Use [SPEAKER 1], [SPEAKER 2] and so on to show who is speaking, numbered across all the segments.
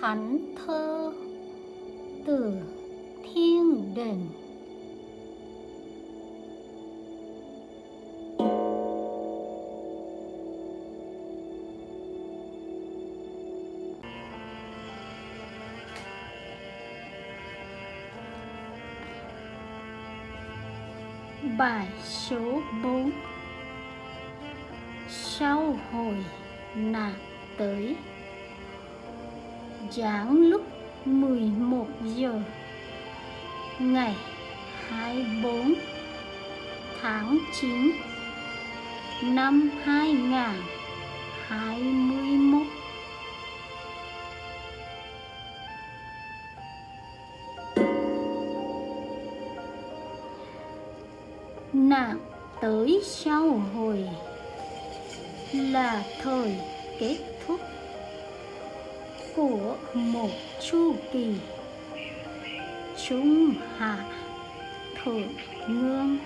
[SPEAKER 1] thánh thơ từ thiên đình. Bài số 4 Sau hồi nạn tới Giảng lúc 11 giờ, Ngày 24 tháng 9 năm 2021 Nạn tới sau hồi là thời kết của một chu kỳ. Trung hạ thượng ngương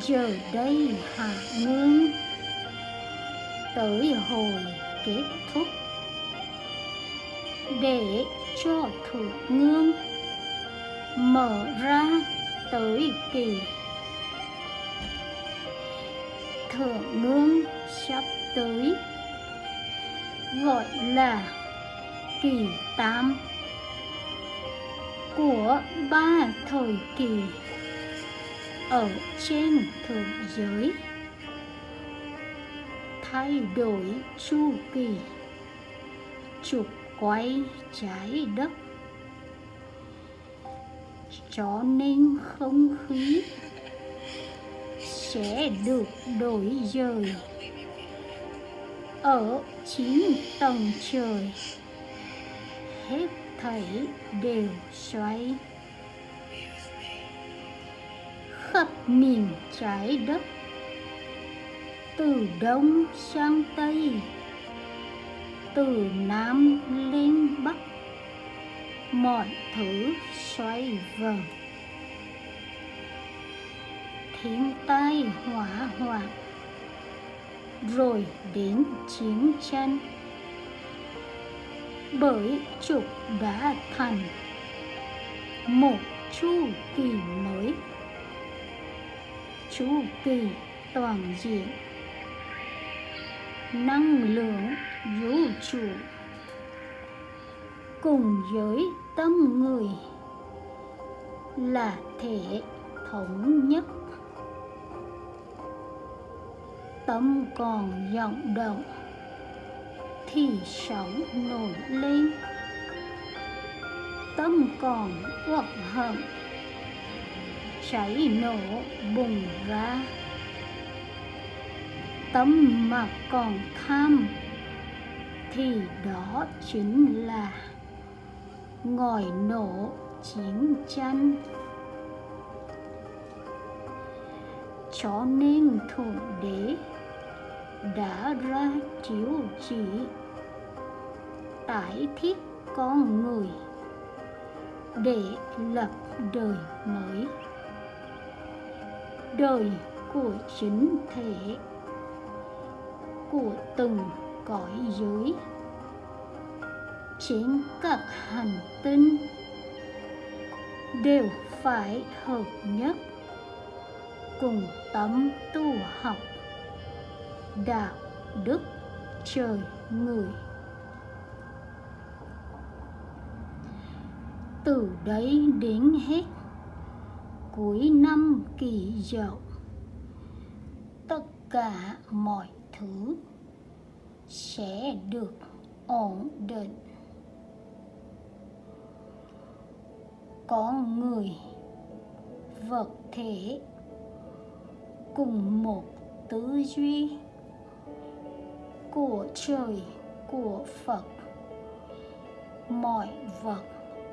[SPEAKER 1] giờ đây hạ ngương tới hồi kết thúc. Để cho thượng ngương mở ra tới kỳ. Thượng ngương sắp tới gọi là kỳ tam của ba thời kỳ ở trên thượng giới. Thay đổi chu kỳ, trục quay trái đất. Cho nên không khí sẽ được đổi dời ở chín tầng trời. Hết thảy đều xoay khắp miền trái đất, từ đông sang tây, từ nam lên bắc, mọi thứ xoay vần. Thiên tai hỏa hoạn rồi đến chiến tranh. Bởi trục đã thành một chu kỳ mới. Chu kỳ toàn diện, năng lượng vũ trụ cùng với tâm người là thể thống nhất tâm còn vọng động, thì sóng nổi lên. Tâm còn uất hận, cháy nổ bùng ra. Tâm mà còn tham, thì đó chính là ngòi nổ chiến tranh. Cho nên thượng đế đã ra chiếu chỉ tải thiết con người để lập đời mới. Đời của chính thể, của từng cõi giới. Trên các hành tinh đều phải hợp nhất cùng tâm tu học đạo, đức, trời, người. Từ đấy đến hết, cuối năm kỳ dậu, tất cả mọi thứ sẽ được ổn định. Con người vật thể cùng một tư duy của trời của phật mọi vật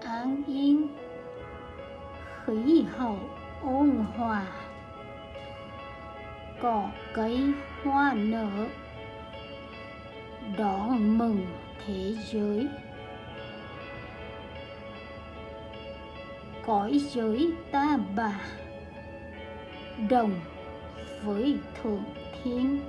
[SPEAKER 1] an yên。khí hậu ôn hòa。cỏ cây hoa nở。đón mừng thế giới。cõi giới ta bà。đồng với thượng thiên。